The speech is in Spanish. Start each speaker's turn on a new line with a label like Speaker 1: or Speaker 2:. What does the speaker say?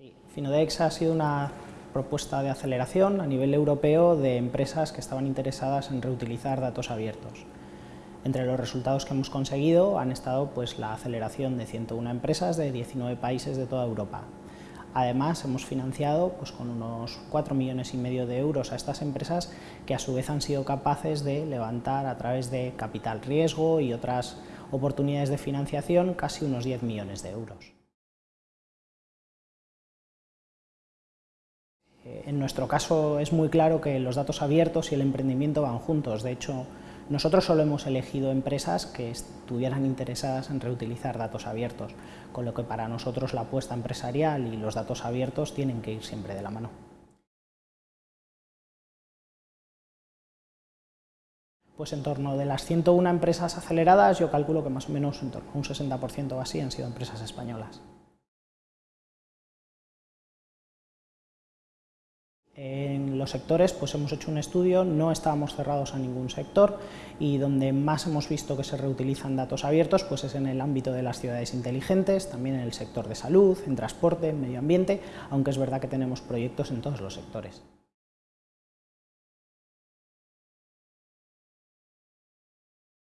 Speaker 1: Sí, Finodex ha sido una propuesta de aceleración a nivel europeo de empresas que estaban interesadas en reutilizar datos abiertos. Entre los resultados que hemos conseguido han estado pues, la aceleración de 101 empresas de 19 países de toda Europa. Además, hemos financiado pues, con unos 4 millones y medio de euros a estas empresas que a su vez han sido capaces de levantar a través de capital riesgo y otras oportunidades de financiación casi unos 10 millones de euros. En nuestro caso es muy claro que los datos abiertos y el emprendimiento van juntos. De hecho, nosotros solo hemos elegido empresas que estuvieran interesadas en reutilizar datos abiertos, con lo que para nosotros la apuesta empresarial y los datos abiertos tienen que ir siempre de la mano. Pues en torno de las 101 empresas aceleradas, yo calculo que más o menos un 60% o así han sido empresas españolas. En los sectores pues hemos hecho un estudio, no estábamos cerrados a ningún sector y donde más hemos visto que se reutilizan datos abiertos pues es en el ámbito de las ciudades inteligentes, también en el sector de salud, en transporte, en medio ambiente, aunque es verdad que tenemos proyectos en todos los sectores.